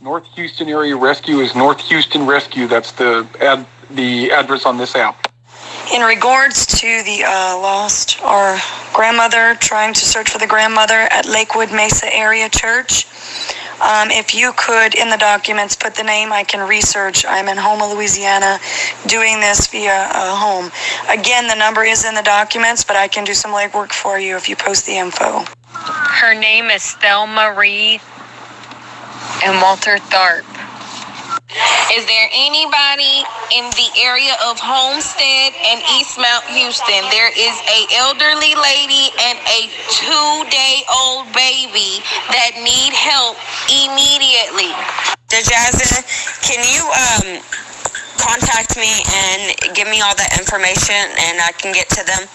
North Houston Area Rescue is North Houston Rescue. That's the ad, the address on this app. In regards to the uh, lost, our grandmother trying to search for the grandmother at Lakewood Mesa Area Church. Um, if you could, in the documents, put the name, I can research. I'm in Houma, Louisiana, doing this via uh, home. Again, the number is in the documents, but I can do some legwork for you if you post the info. Her name is Thelma Reed and Walter Tharp. Is there anybody in the area of Homestead and East Mount Houston? There is a elderly lady and a two-day-old baby that need help immediately. Jasmine, can you um, contact me and give me all that information and I can get to them?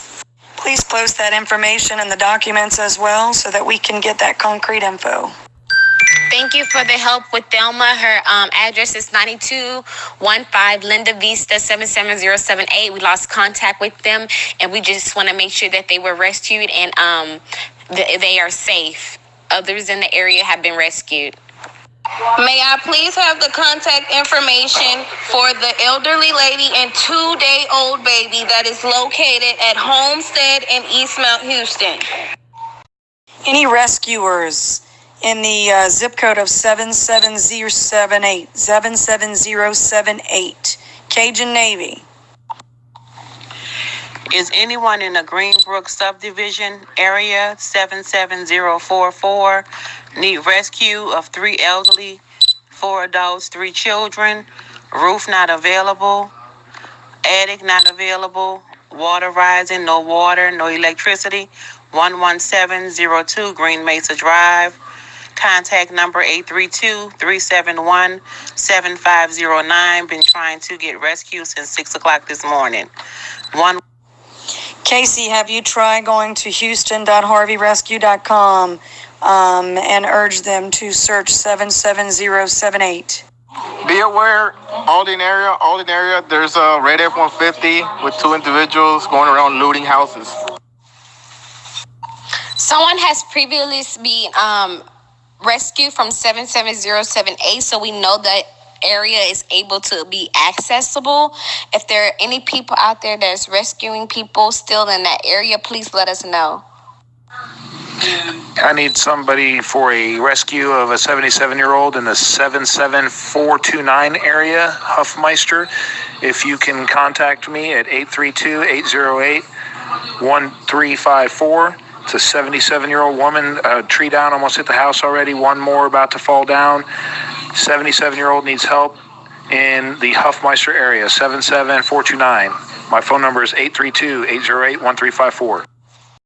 Please post that information in the documents as well so that we can get that concrete info. Thank you for the help with Thelma. Her um, address is 9215 Linda Vista 77078. We lost contact with them, and we just want to make sure that they were rescued and um, th- they are safe. Others in the area have been rescued. May I please have the contact information for the elderly lady and two-day-old baby that is located at Homestead in East Mount Houston? Any rescuers in the uh, zip code of 77078, 77078, Cajun Navy. Is anyone in the Greenbrook subdivision area 77044 need rescue of three elderly, four adults, three children, roof not available, attic not available, water rising, no water, no electricity, 11702 Green Mesa Drive. Contact number 832-371-7509. Been trying to get rescue since 6 o'clock this morning. One Casey, have you tried going to houston.harveyrescue.com um, and urge them to search 77078? Be aware, Aldine area, Aldine area, there's a red F-150 with two individuals going around looting houses. Someone has previously been um, rescued from 77078, so we know that area is able to be accessible. If there are any people out there that's rescuing people still in that area, please let us know. I need somebody for a rescue of a 77 year old in the 77429 area, Huffmeister. If you can contact me at 832 808 1354. It's a 77 year old woman, a tree down, almost hit the house already. One more about to fall down. 77 year old needs help in the Huffmeister area, 77429. My phone number is 832 808 1354.